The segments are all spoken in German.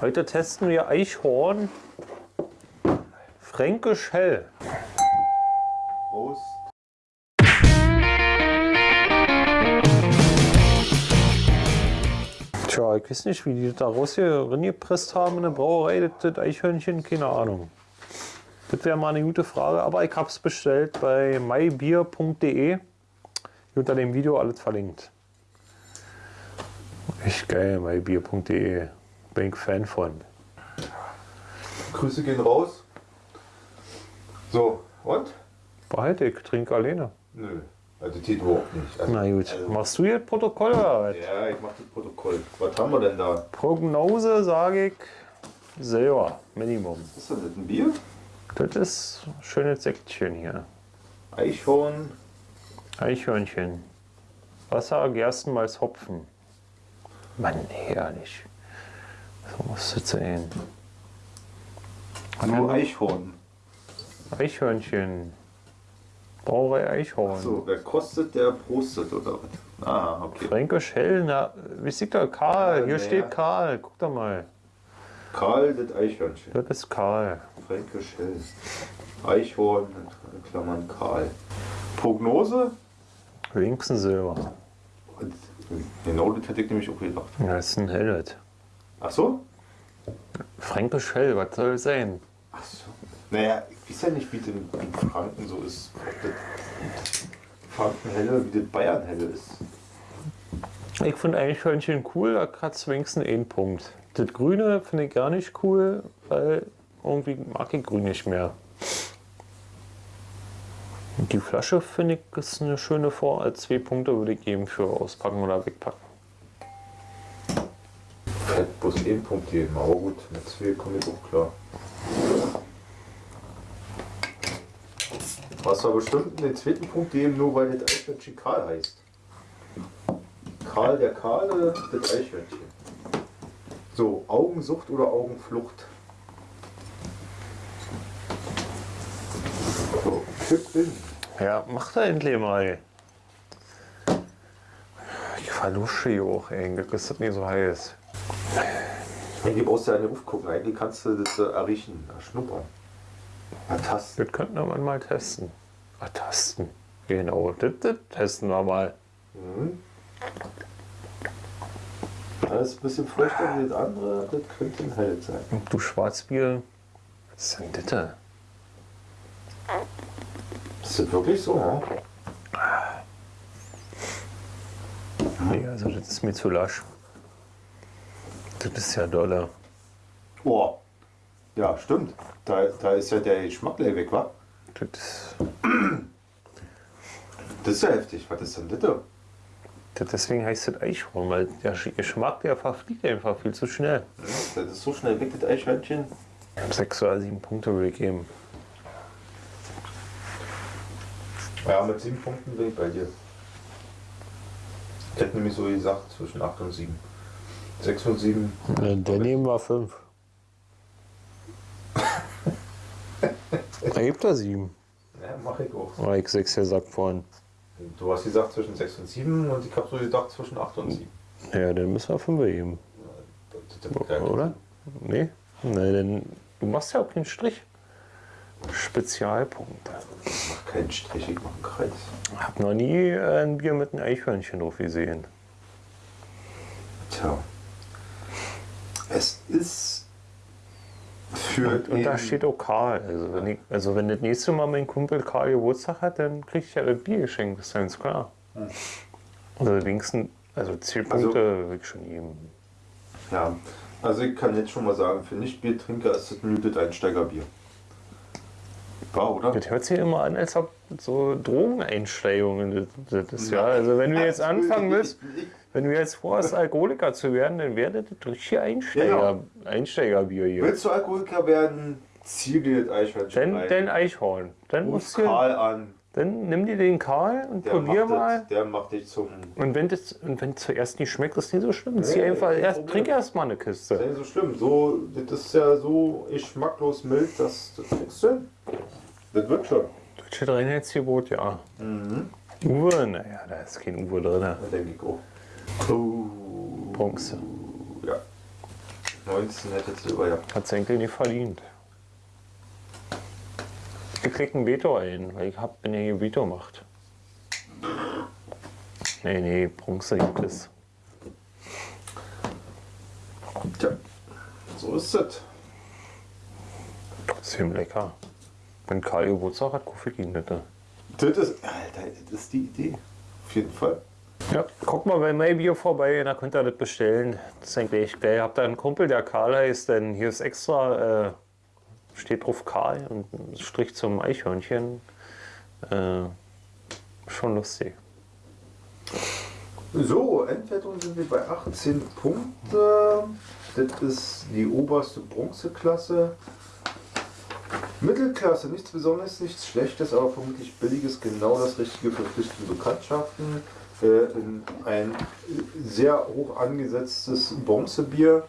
Heute testen wir Eichhorn Fränkisch Hell. Prost. Tja, ich weiß nicht, wie die das da rausgepresst haben in der Brauerei, das Eichhörnchen, keine Ahnung. Das wäre mal eine gute Frage, aber ich habe es bestellt bei mybier.de. Unter dem Video alles verlinkt. Echt geil, mybier.de. Bin ich Fan von. Grüße gehen raus. So, und? Behalte ich, trinke alleine. Nö, also geht überhaupt nicht. Also, Na gut, Also, machst du jetzt Protokoll oder was? ja, ich mach das Protokoll. Was haben wir denn da? Prognose sage ich selber, Minimum. Was ist das, ein Bier? Das ist ein schönes Säckchen hier. Eichhorn. Eichhörnchen. Wasser, Gerstenmalz, Hopfen. Mann, herrlich. So muss das sein. Nur Eichhorn. Eichhörnchen. Brauerei Eichhorn. So, wer kostet, der prostet oder was? Ah, okay. Fränkisch hell, na, wie sieht da? Karl, Ja, hier steht ja. Karl, guck doch mal. Karl, das Eichhörnchen. Das ist Karl. Fränkisch hell. Eichhorn, in Klammern Karl. Prognose? Links ein Silber. Genau das hätte ich nämlich auch gedacht. Ja, das ist ein Hellet. Ach so? Fränkisch hell, was soll es sein? Ach so. Naja, ich weiß ja nicht, wie das in Franken so ist. Ob das Frankenhelle, wie das Bayernhelle ist. Ich finde Eichhörnchen cool, da kratzt wenigstens einen Punkt. Das Grüne finde ich gar nicht cool, weil irgendwie mag ich Grün nicht mehr. Die Flasche finde ich ist eine schöne Vor. Als zwei Punkte würde ich geben für auspacken oder wegpacken. Hätte bloß einen Punkt geben, aber gut, mit zwei komme ich auch klar. Was war bestimmt den zweiten Punkt geben, nur weil das Eichhörnchen Karl heißt. Karl der Kahle, das Eichhörnchen. So, Augensucht oder Augenflucht? So, Kipp in. Ja, mach da endlich mal. Ich verlusche hier auch, ey. Das ist nicht so heiß. Eigentlich brauchst du ja nicht aufgucken, eigentlich kannst du das äh, erriechen, erschnuppern. Ertasten. Das könnten wir mal testen. Ah, tasten. Genau, das, das testen wir mal. Das ist ein bisschen feuchter wie das andere, das könnte ein Hell sein. Und du Schwarzbier, was ist denn das? da? Ist das wirklich so? Ja? Nee, also das ist mir zu lasch. Das ist ja doller. Oh. Ja, stimmt. Da, da ist ja der Geschmack gleich weg, wa? Das ist, Das ist ja heftig. Was ist denn das? da? das, deswegen heißt das Eichhorn, weil der Geschmack, der verfliegt einfach viel zu schnell. Das ist so schnell weg, das Eichhörnchen. Sechs oder sieben Punkte würde ich geben. Ja, mit sieben Punkten bin ich bei dir. Ich hätte nämlich so gesagt, zwischen 8 und 7. 6 und 7. Der nehmen wir fünf. Da gibt er sieben. Ja, mach ich auch. Oder ich sechs gesagt vorhin. Du hast gesagt zwischen 6 und 7 und ich habe so gedacht zwischen 8 und 7. Ja, dann müssen wir fünf geben. Ja, Oder? Nee? Nein, denn du machst ja auch keinen Strich. Spezialpunkte. Ich mach keinen Strich, ich mach einen Kreis. Ich habe noch nie äh, ein Bier mit einem Eichhörnchen drauf gesehen. Tja. Es ist für Und, und da steht auch Karl. Also wenn, ich, also wenn das nächste Mal mein Kumpel Karl Geburtstag hat, dann krieg ich ja das Bier geschenkt, ist ganz klar. Also wenigstens, also 10 Hm. Also- Punkte will ich schon geben. Ja, also ich kann jetzt schon mal sagen, für Nicht-Biertrinker ist das ein Einsteigerbier. War, oder? Das hört sich immer an, als ob so Drogeneinsteigungen das, das ist. Ja, also wenn du jetzt anfangen willst, wenn du jetzt vorhast, Alkoholiker zu werden, dann wäre das das richtige Einsteiger, Einsteigerbier hier. Willst du Alkoholiker werden, zieh dir das Eichhörnchen Dann, dann Eichhorn. Dann, Ruf musst du, Karl an, dann nimm dir den Karl und der probier mal. das, der macht dich zum... Und wenn das und wenn zuerst nicht schmeckt, ist nicht so schlimm. Zieh Nee, einfach kein erst, Problem. trink erst mal eine Das Kiste. ist ja nicht so schlimm. So, das ist ja so geschmacklos mild, dass das kriegst du. Das wird schon. Deutsche Reinheitsgebot, ja. Uwe, naja, da ist kein Uwe drin. Da denke ich auch. Oh, Bronze. ja. 19 hätte Silber gehabt. Hat Senkel nicht verdient. Ich krieg ein Veto ein, weil ich hab, bin ja hier Veto macht. Nee, nee, Bronze gibt es. Tja, so ist es. Ist lecker. Wenn Karl Geburtstag hat, kaufe ich ihn? Das ist, Alter, das ist die Idee. Auf jeden Fall. Ja, guck mal bei Maybier vorbei, da könnt ihr das bestellen. Das ist eigentlich geil. Habt ihr einen Kumpel, der Karl heißt, denn hier ist extra, äh, steht drauf Karl und Strich zum Eichhörnchen. Äh, schon lustig. So, Endwertung sind wir bei 18 Punkte. Das ist die oberste Bronzeklasse. Mittelklasse, nichts Besonderes, nichts Schlechtes, aber vermutlich Billiges, genau das Richtige für flüchtende Bekanntschaften. In ein sehr hoch angesetztes Bronzebier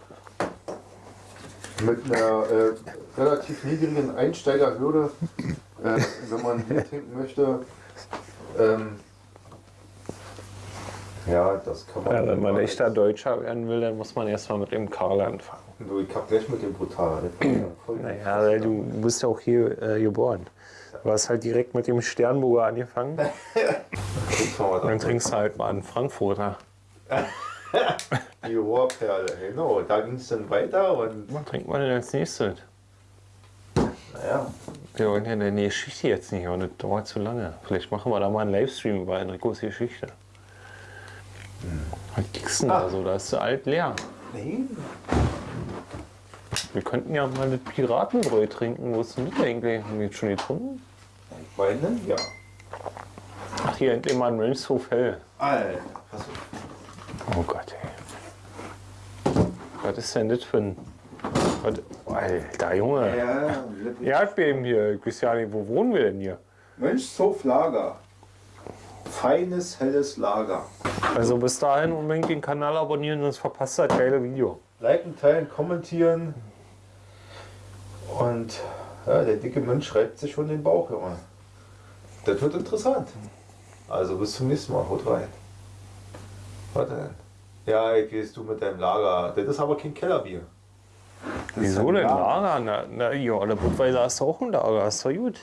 mit einer äh, relativ niedrigen Einsteigerhürde, äh, wenn man Bier trinken möchte. Ähm, ja, das kann man. Ja, wenn man echter Deutscher werden will, dann muss man erstmal mit dem Karl anfangen. Du, ich hab gleich mit dem Brutal. Naja, weil du bist ja auch hier äh, geboren. Du hast halt direkt mit dem Sternburger angefangen. Dann da- trinkst du halt mal einen Frankfurter. Die Rohrperle, genau. Da ging es dann weiter und Was trinkt man denn als nächstes? naja, Wir wollen ja eine Geschichte jetzt nicht, und das dauert zu lange. Vielleicht machen wir da mal einen Livestream über Enricos Geschichte. Was gibt's denn da so? Da ist der alt leer. nee, Wir könnten ja mal das Piratenbräu trinken. Wo ist denn das eigentlich? Haben wir jetzt schon getrunken? ich meine, ja. Ach, hier endlich mal ein Mönchshof hell. Alter, pass auf. Oh Gott, ey. Was ist denn das für ein. Was, Alter, Junge. Ja, Erdbeben hier. Ich weiß ja nicht, wo wohnen wir denn hier? Mönchshof Lager. Feines, helles Lager. Also bis dahin unbedingt den Kanal abonnieren, sonst verpasst ihr das geile Video. Liken, teilen, kommentieren. Und ja, der dicke Mensch reibt sich schon den Bauch, Junge. Das wird interessant. Also bis zum nächsten Mal. Haut rein. Warte denn? Ja, ich weiß, du mit deinem Lager. Das ist aber kein Kellerbier. Das Wieso denn Lager. Lager? Na, na ja, der Budweiser hast du auch ein Lager, ist doch gut.